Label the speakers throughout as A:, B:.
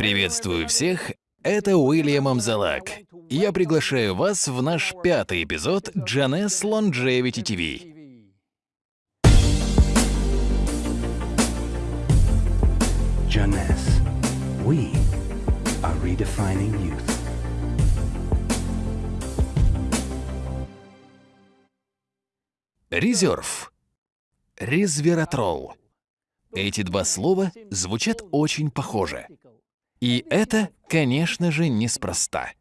A: Приветствую всех, это Уильям Амзалак. Я приглашаю вас в наш пятый эпизод Janess Longevity TV.
B: Janess, we are redefining youth.
A: Резерв. Резвератрол. Эти два слова звучат очень похоже. И это, конечно же, неспроста.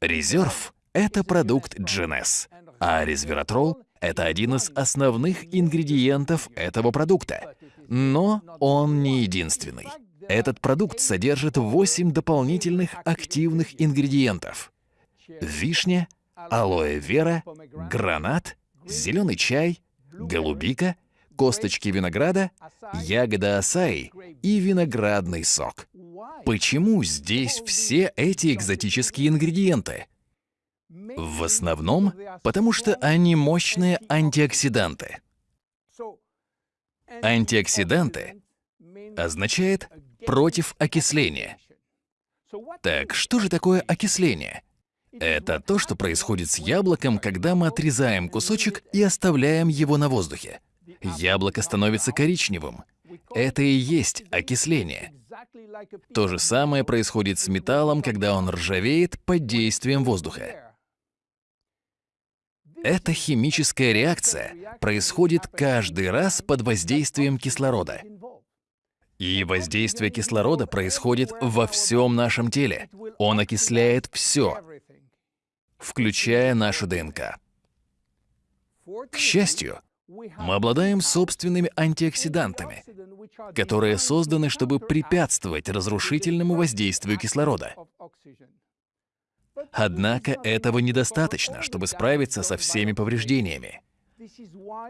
A: Резерв — это продукт GNS, а резвератрол — это один из основных ингредиентов этого продукта. Но он не единственный. Этот продукт содержит 8 дополнительных активных ингредиентов. Вишня, алоэ вера, гранат, зеленый чай, голубика, косточки винограда, ягода асаи и виноградный сок. Почему здесь все эти экзотические ингредиенты? В основном, потому что они мощные антиоксиданты. Антиоксиданты означает против окисления. Так, что же такое окисление? Это то, что происходит с яблоком, когда мы отрезаем кусочек и оставляем его на воздухе. Яблоко становится коричневым. Это и есть окисление. То же самое происходит с металлом, когда он ржавеет под действием воздуха. Эта химическая реакция происходит каждый раз под воздействием кислорода. И воздействие кислорода происходит во всем нашем теле. Он окисляет все, включая нашу ДНК. К счастью, мы обладаем собственными антиоксидантами, которые созданы, чтобы препятствовать разрушительному воздействию кислорода. Однако этого недостаточно, чтобы справиться со всеми повреждениями.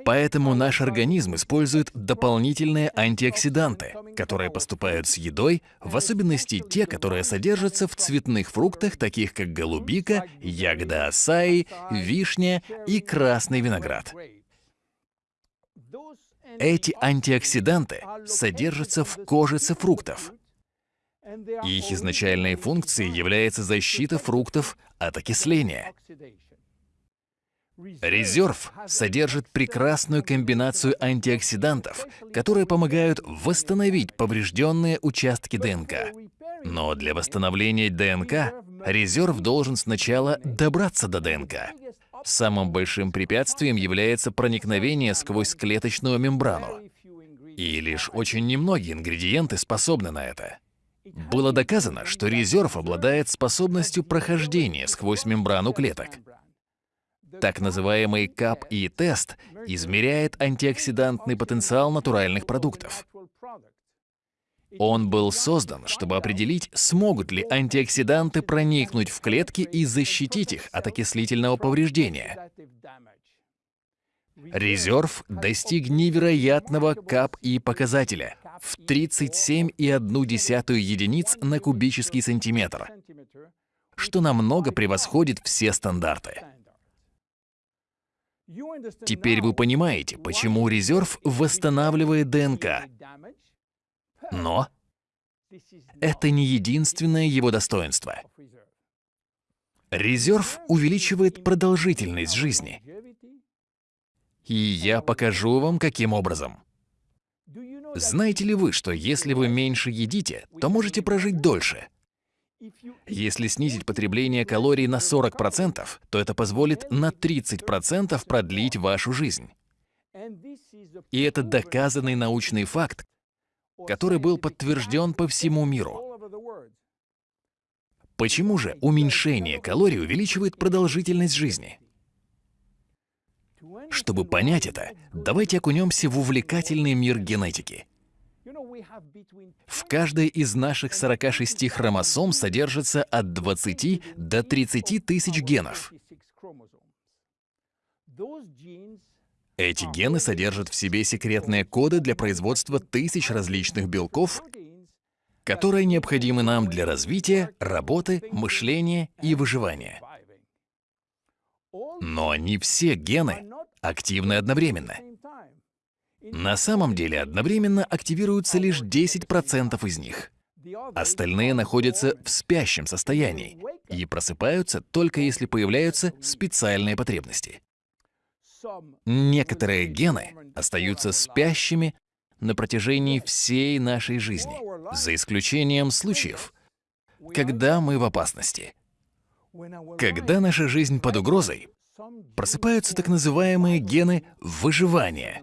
A: Поэтому наш организм использует дополнительные антиоксиданты, которые поступают с едой, в особенности те, которые содержатся в цветных фруктах, таких как голубика, ягода асаи, вишня и красный виноград. Эти антиоксиданты содержатся в кожице фруктов. их изначальной функцией является защита фруктов от окисления. Резерв содержит прекрасную комбинацию антиоксидантов, которые помогают восстановить поврежденные участки ДНК. Но для восстановления ДНК резерв должен сначала добраться до ДНК. Самым большим препятствием является проникновение сквозь клеточную мембрану. И лишь очень немногие ингредиенты способны на это. Было доказано, что резерв обладает способностью прохождения сквозь мембрану клеток. Так называемый КАП-И-тест измеряет антиоксидантный потенциал натуральных продуктов. Он был создан, чтобы определить, смогут ли антиоксиданты проникнуть в клетки и защитить их от окислительного повреждения. Резерв достиг невероятного КАП-И показателя в 37,1 единиц на кубический сантиметр, что намного превосходит все стандарты. Теперь вы понимаете, почему резерв восстанавливает ДНК. Но это не единственное его достоинство. Резерв увеличивает продолжительность жизни. И я покажу вам, каким образом. Знаете ли вы, что если вы меньше едите, то можете прожить дольше? Если снизить потребление калорий на 40%, то это позволит на 30% продлить вашу жизнь. И это доказанный научный факт, который был подтвержден по всему миру. Почему же уменьшение калорий увеличивает продолжительность жизни? Чтобы понять это, давайте окунемся в увлекательный мир генетики. В каждой из наших 46 хромосом содержится от 20 до 30 тысяч генов. Эти гены содержат в себе секретные коды для производства тысяч различных белков, которые необходимы нам для развития, работы, мышления и выживания. Но не все гены активны одновременно. На самом деле одновременно активируются лишь 10% из них. Остальные находятся в спящем состоянии и просыпаются только если появляются специальные потребности. Некоторые гены остаются спящими на протяжении всей нашей жизни, за исключением случаев, когда мы в опасности. Когда наша жизнь под угрозой, просыпаются так называемые гены выживания.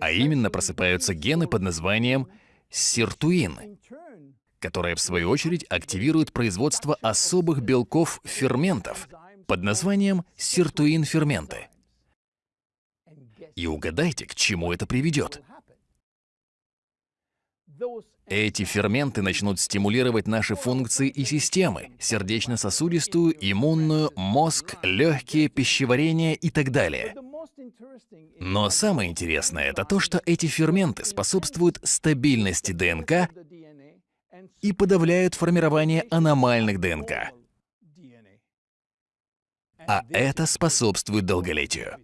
A: А именно просыпаются гены под названием сиртуин, которые в свою очередь активируют производство особых белков ферментов под названием сиртуин-ферменты. И угадайте, к чему это приведет. Эти ферменты начнут стимулировать наши функции и системы – сердечно-сосудистую, иммунную, мозг, легкие, пищеварение и так далее. Но самое интересное – это то, что эти ферменты способствуют стабильности ДНК и подавляют формирование аномальных ДНК. А это способствует долголетию.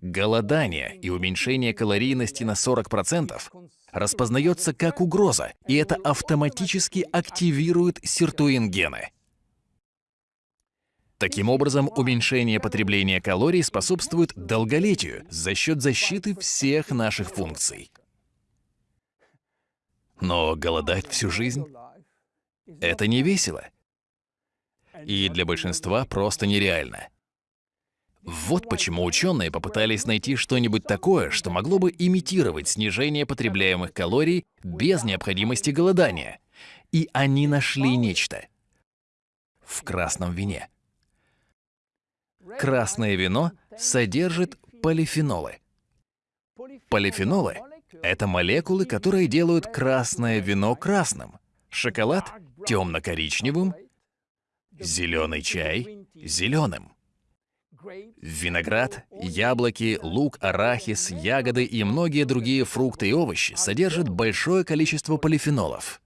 A: Голодание и уменьшение калорийности на 40% распознается как угроза, и это автоматически активирует сиртуин-гены. Таким образом, уменьшение потребления калорий способствует долголетию за счет защиты всех наших функций. Но голодать всю жизнь — это не весело. И для большинства просто нереально. Вот почему ученые попытались найти что-нибудь такое, что могло бы имитировать снижение потребляемых калорий без необходимости голодания. И они нашли нечто. В красном вине. Красное вино содержит полифенолы. Полифенолы — это молекулы, которые делают красное вино красным, шоколад — темно-коричневым, зеленый чай — зеленым. Виноград, яблоки, лук, арахис, ягоды и многие другие фрукты и овощи содержат большое количество полифенолов.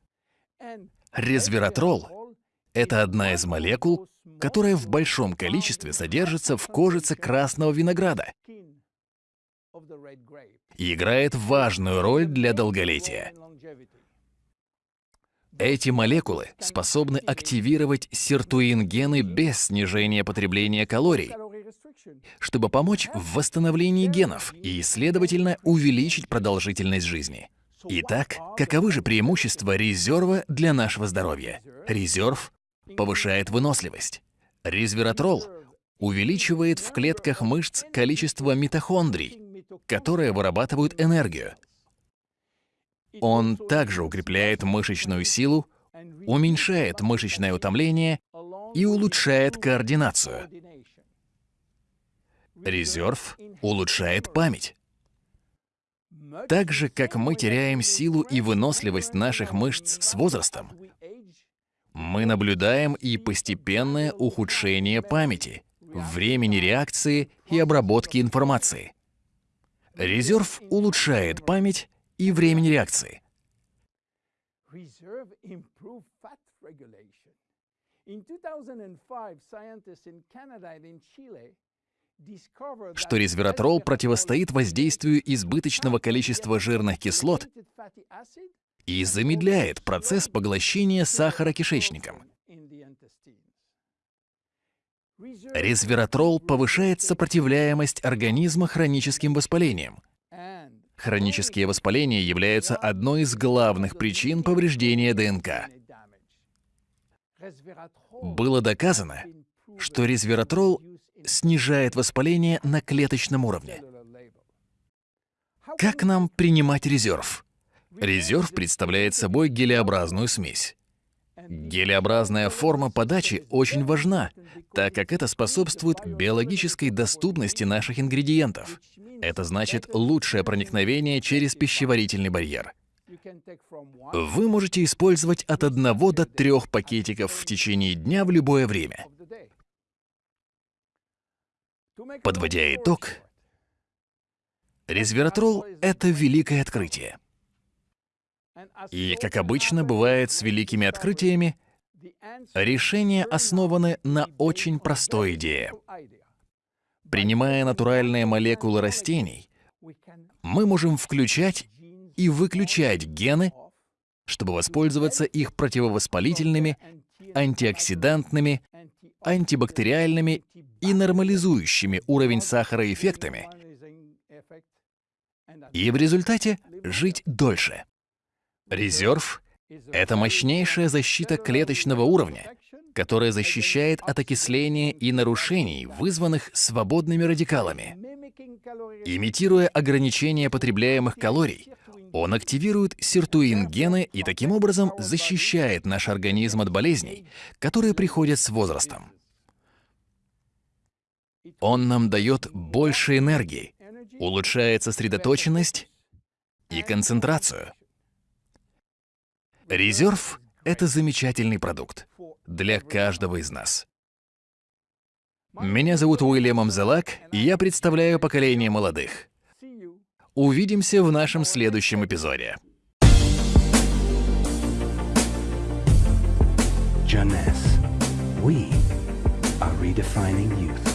A: Резвератрол — это одна из молекул, которая в большом количестве содержится в кожице красного винограда и играет важную роль для долголетия. Эти молекулы способны активировать сиртуин-гены без снижения потребления калорий, чтобы помочь в восстановлении генов и, следовательно, увеличить продолжительность жизни. Итак, каковы же преимущества резерва для нашего здоровья? Резерв повышает выносливость. Резвератрол увеличивает в клетках мышц количество митохондрий, которые вырабатывают энергию. Он также укрепляет мышечную силу, уменьшает мышечное утомление и улучшает координацию. Резерв улучшает память. Так же, как мы теряем силу и выносливость наших мышц с возрастом, мы наблюдаем и постепенное ухудшение памяти, времени реакции и обработки информации. Резерв улучшает память и времени реакции. Что резвератрол противостоит воздействию избыточного количества жирных кислот и замедляет процесс поглощения сахара кишечником. Резвератрол повышает сопротивляемость организма хроническим воспалениям. Хронические воспаления являются одной из главных причин повреждения ДНК. Было доказано, что резвератрол снижает воспаление на клеточном уровне. Как нам принимать резерв? Резерв представляет собой гелеобразную смесь. Гелеобразная форма подачи очень важна, так как это способствует биологической доступности наших ингредиентов. Это значит лучшее проникновение через пищеварительный барьер. Вы можете использовать от 1 до 3 пакетиков в течение дня в любое время. Подводя итог, резвератрол — это великое открытие. И, как обычно бывает с великими открытиями, решения основаны на очень простой идее. Принимая натуральные молекулы растений, мы можем включать и выключать гены, чтобы воспользоваться их противовоспалительными, антиоксидантными, антибактериальными и нормализующими уровень сахара эффектами, и в результате жить дольше. Резерв — это мощнейшая защита клеточного уровня, которая защищает от окисления и нарушений, вызванных свободными радикалами. Имитируя ограничение потребляемых калорий, он активирует сиртуин-гены и таким образом защищает наш организм от болезней, которые приходят с возрастом. Он нам дает больше энергии, улучшает сосредоточенность и концентрацию. Резерв — это замечательный продукт для каждого из нас. Меня зовут Уильям Амзелак, и я представляю поколение молодых. Увидимся в нашем следующем эпизоде.
B: Jonas, we are redefining youth.